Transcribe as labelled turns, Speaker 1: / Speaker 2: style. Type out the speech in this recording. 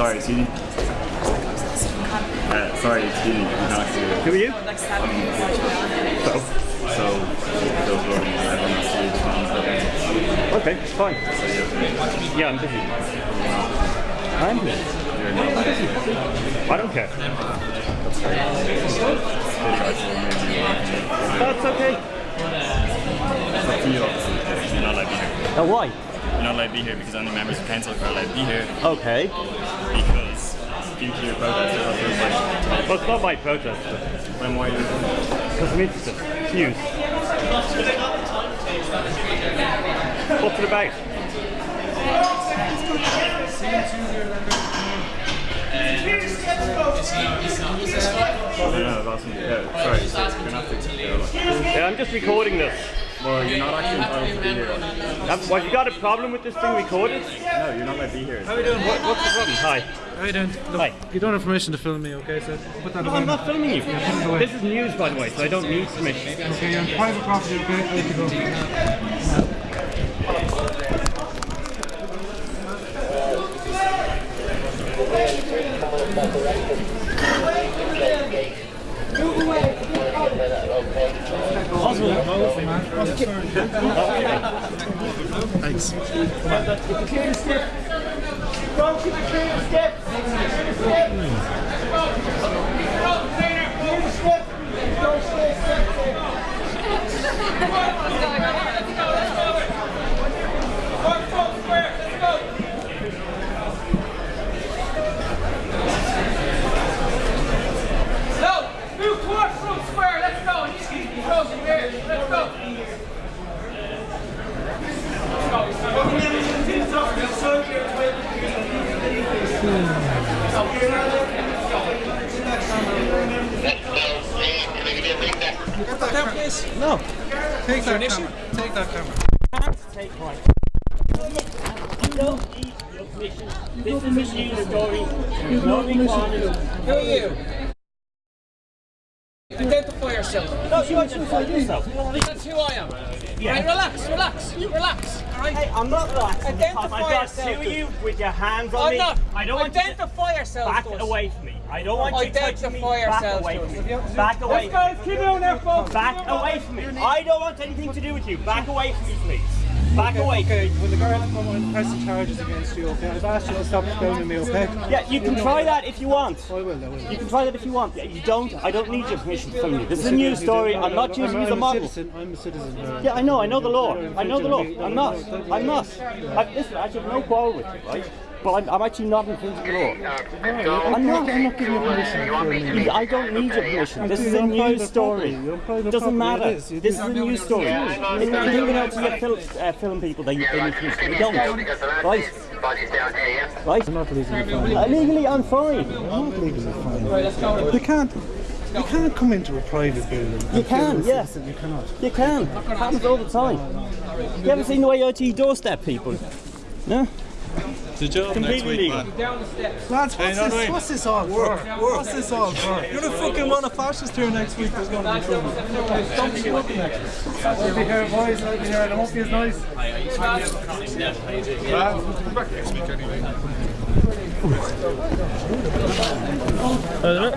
Speaker 1: sorry, me. Uh, sorry, excuse me. I'm not here.
Speaker 2: Who are you? So.
Speaker 1: So, those were I don't know. see the phone.
Speaker 2: Okay, fine. Yeah, I'm busy. I'm busy. I don't care. That's okay.
Speaker 1: Up to you, obviously. You're not allowed to be.
Speaker 2: Uh, why?
Speaker 1: You're not allowed to be here because only members of council are allowed to be here
Speaker 2: Okay.
Speaker 1: because due to your protest, it feels like
Speaker 2: Well, it's not my protest.
Speaker 1: when why you're
Speaker 2: Because I'm interested. It's news. What's it about?
Speaker 1: No, no, that's yeah, sorry, so you're not to go, like,
Speaker 2: Yeah, I'm just recording this.
Speaker 1: Well, you're not actually entitled to be here.
Speaker 2: Well, you got a problem with this thing recorded?
Speaker 1: No, you're not allowed to be here.
Speaker 3: How are you doing?
Speaker 2: What, what's the problem? Hi.
Speaker 3: How are you doing? Look,
Speaker 2: Hi.
Speaker 3: you don't have permission to film me, okay? So put that
Speaker 2: No,
Speaker 3: away.
Speaker 2: I'm not filming you.
Speaker 3: it away.
Speaker 2: This is news, by the way, so I don't need permission.
Speaker 3: Okay, you're on private property, okay? I have to go. Uh, Thanks.
Speaker 4: No! Move towards Front Square, let's go! Easy, go, here, let's go!
Speaker 3: Get.
Speaker 2: No.
Speaker 3: Take that camera. Take that camera.
Speaker 2: Take one. You don't need your permission. This is a news story. There's no requirement.
Speaker 4: Who are you? Identify yourself.
Speaker 2: No, you identify yourself.
Speaker 4: That's who I am.
Speaker 2: Yeah.
Speaker 4: Right, relax, relax, relax. Alright?
Speaker 2: Hey, I'm not relaxing because
Speaker 4: Identify
Speaker 2: I've got
Speaker 4: yourself.
Speaker 2: two of you with your hands on
Speaker 4: I'm
Speaker 2: me.
Speaker 4: not.
Speaker 2: I don't want you to
Speaker 4: Identify yourself.
Speaker 2: back
Speaker 4: to us.
Speaker 2: away from me. I don't want you touching me. Back away
Speaker 4: to
Speaker 2: from me. Back away.
Speaker 4: Let's go, keep it on there, folks.
Speaker 2: Back away from me. I don't want anything to do with you. Back away from me, please. Back
Speaker 3: Okay,
Speaker 2: away.
Speaker 3: okay, when the and press the charges against you, okay? I've asked you to stop filming me, okay?
Speaker 2: Yeah, you can try that if you want.
Speaker 3: Oh, I will, I will.
Speaker 2: You can try that if you want. Yeah, you don't. I don't need your permission to film you. This is a news story. I'm not using you as a
Speaker 3: I'm
Speaker 2: model.
Speaker 3: citizen. I'm a citizen.
Speaker 2: Yeah, I know. I know the law. I know the law. I'm not. I'm not. I, listen, I have no quarrel with you, right? But I'm, I'm actually not infringing the law. I'm not.
Speaker 3: I'm not giving you permission to film me.
Speaker 2: I don't need your permission. This is a
Speaker 3: on
Speaker 2: news story.
Speaker 3: property. You're on private
Speaker 2: Doesn't matter.
Speaker 3: It is. You
Speaker 2: This is a news story. If you think you know to get fil- uh, film people, they, they need permission. They don't. Right? Right?
Speaker 3: I'm not legally fine.
Speaker 2: Uh, legally, I'm fine.
Speaker 3: I'm not legally fine. You can't. You can't come into a private building.
Speaker 2: You can, yes.
Speaker 3: You cannot.
Speaker 2: You can. happens all the time. You ever seen the way out to your doorstep, people? No?
Speaker 5: The job
Speaker 2: Completely legal.
Speaker 3: Lads, what's, this, what's this all for? What's this all for?
Speaker 5: You're gonna fucking run a fascist here next week. There's gonna be trouble.
Speaker 3: Don't be looking at it. I'll be here, boys. I'll be here. It won't be as nice.
Speaker 2: Uh,